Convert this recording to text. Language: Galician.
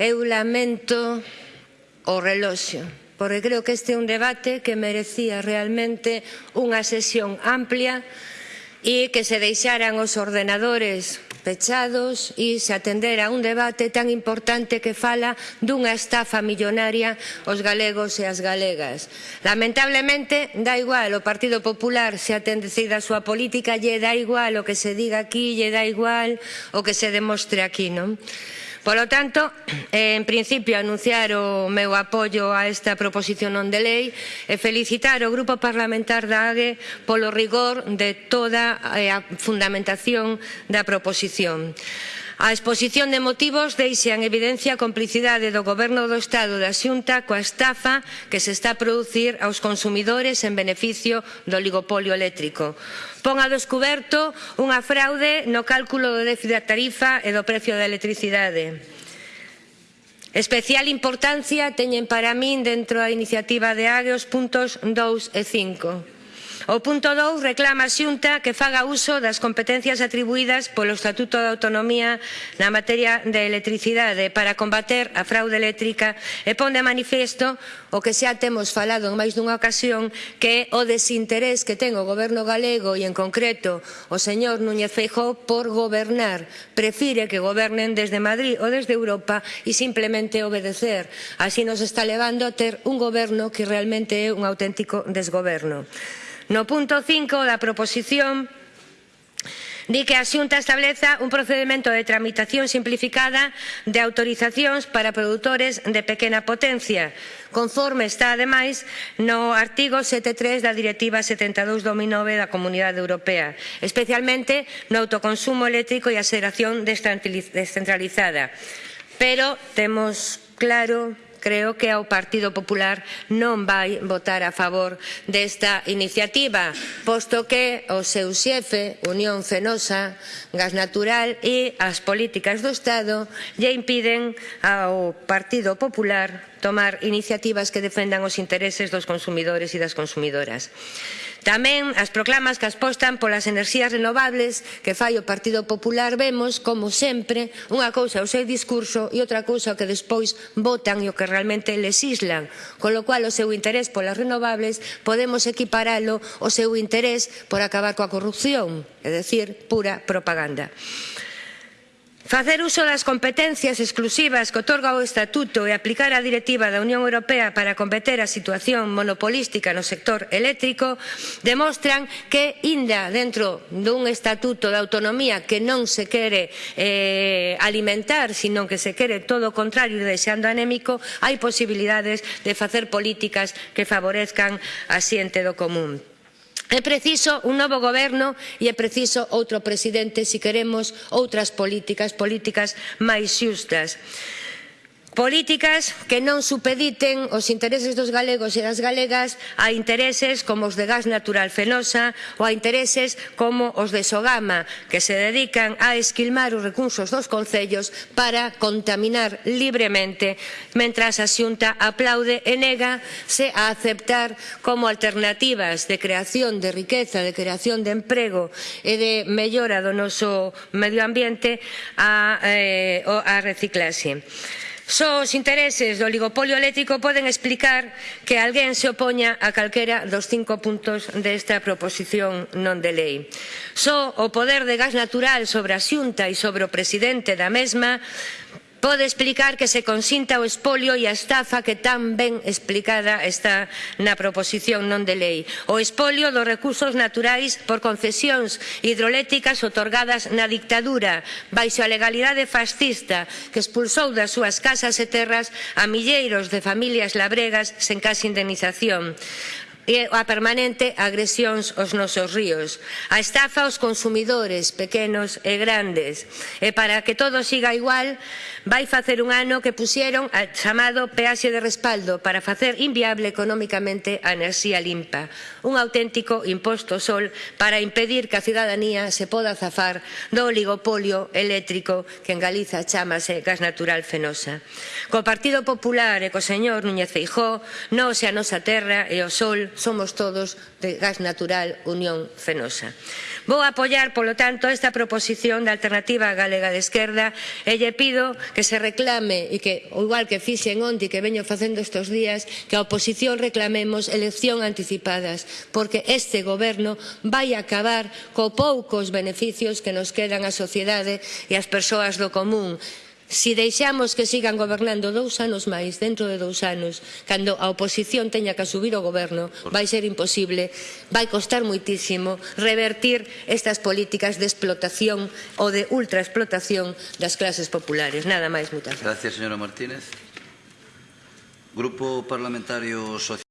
Eu lamento o reloxo, porque creo que este é un debate que merecía realmente unha sesión amplia e que se deixaran os ordenadores pechados e se atender a un debate tan importante que fala dunha estafa millonaria aos galegos e as galegas. Lamentablemente, dá igual, o Partido Popular se atende a súa política, lle dá igual o que se diga aquí, lle dá igual o que se demostre aquí, non? Polo tanto, eh, en principio anunciar o meu apoio a esta proposición non de lei e felicitar o Grupo Parlamentar da AGE polo rigor de toda eh, a fundamentación da proposición. A exposición de motivos deixa en evidencia a complicidade do Goberno do Estado da Xunta coa estafa que se está a producir aos consumidores en beneficio do oligopolio eléctrico. Pon a descoberto unha fraude no cálculo do déficit da tarifa e do precio da electricidade. Especial importancia teñen para min dentro da iniciativa de AGE os puntos 2 e 5 O punto 2 reclama a Xunta que faga uso das competencias atribuídas polo Estatuto de Autonomía na materia de electricidade para combater a fraude eléctrica e pon de manifesto o que xa temos falado en máis dunha ocasión que é o desinterés que ten o goberno galego e en concreto o señor Núñez Feijóo por gobernar. Prefire que gobernen desde Madrid ou desde Europa e simplemente obedecer. Así nos está levando a ter un goberno que realmente é un auténtico desgoberno. No punto 5 da proposición di que a Xunta estableza un procedimento de tramitación simplificada de autorizacións para produtores de pequena potencia, conforme está, ademais, no artigo 7.3 da Directiva 72 2009 da Comunidade Europea, especialmente no autoconsumo eléctrico e a xeración descentralizada. Pero temos claro creo que ao Partido Popular non vai votar a favor desta iniciativa, posto que o seu xefe, Unión Fenosa, Gas Natural e as políticas do Estado lle impiden ao Partido Popular tomar iniciativas que defendan os intereses dos consumidores e das consumidoras. Tamén as proclamas que apostan polas enerxías renovables que fai o Partido Popular vemos, como sempre, unha cousa o seu discurso e outra cousa o que despois votan e o que realmente legislan. Con lo cual o seu interés polas renovables podemos equiparalo ao seu interés por acabar coa corrupción, é dicir, pura propaganda. Facer uso das competencias exclusivas que otorga o Estatuto e aplicar a Directiva da Unión Europea para combater a situación monopolística no sector eléctrico demostran que, inda dentro dun Estatuto de Autonomía que non se quere eh, alimentar, sino que se quere todo o contrario e deixando anémico, hai posibilidades de facer políticas que favorezcan a xente do común. É preciso un novo goberno e é preciso outro presidente se queremos outras políticas, políticas máis xustas. Políticas que non supediten os intereses dos galegos e das galegas a intereses como os de gas natural fenosa ou a intereses como os de Sogama, que se dedican a esquilmar os recursos dos concellos para contaminar libremente, mentras a Xunta aplaude e nega se a aceptar como alternativas de creación de riqueza, de creación de emprego e de mellora do noso medio ambiente a, eh, a reciclaxe. Só os intereses do oligopolio eléctrico poden explicar que alguén se opoña a calquera dos cinco puntos desta proposición non de lei. Só o poder de gas natural sobre a xunta e sobre o presidente da mesma pode explicar que se consinta o espolio e a estafa que tan ben explicada está na proposición non de lei. O espolio dos recursos naturais por concesións hidroeléctricas otorgadas na dictadura baixo a legalidade fascista que expulsou das súas casas e terras a milleiros de familias labregas sen case indemnización e a permanente agresións aos nosos ríos, a estafa aos consumidores pequenos e grandes. E para que todo siga igual, vai facer un ano que puxeron a chamado peaxe de respaldo para facer inviable economicamente a enerxía limpa, un auténtico imposto sol para impedir que a cidadanía se poda zafar do oligopolio eléctrico que en Galiza chamase gas natural fenosa. Co Partido Popular e co señor Núñez Feijó, non se a nosa terra e o sol somos todos de gas natural Unión Fenosa. Vou apoiar, polo tanto, esta proposición da Alternativa Galega de Esquerda e lle pido que se reclame e que, igual que fixen onte que veño facendo estos días, que a oposición reclamemos elección anticipadas, porque este goberno vai acabar co poucos beneficios que nos quedan á sociedade e ás persoas do común. Se si deixamos que sigan gobernando dous anos máis, dentro de dous anos, cando a oposición teña que asumir o goberno, vai ser imposible, vai costar moitísimo revertir estas políticas de explotación ou de ultraexplotación das clases populares. Nada máis, moitas gracias. Gracias, señora Martínez. Grupo Parlamentario Social.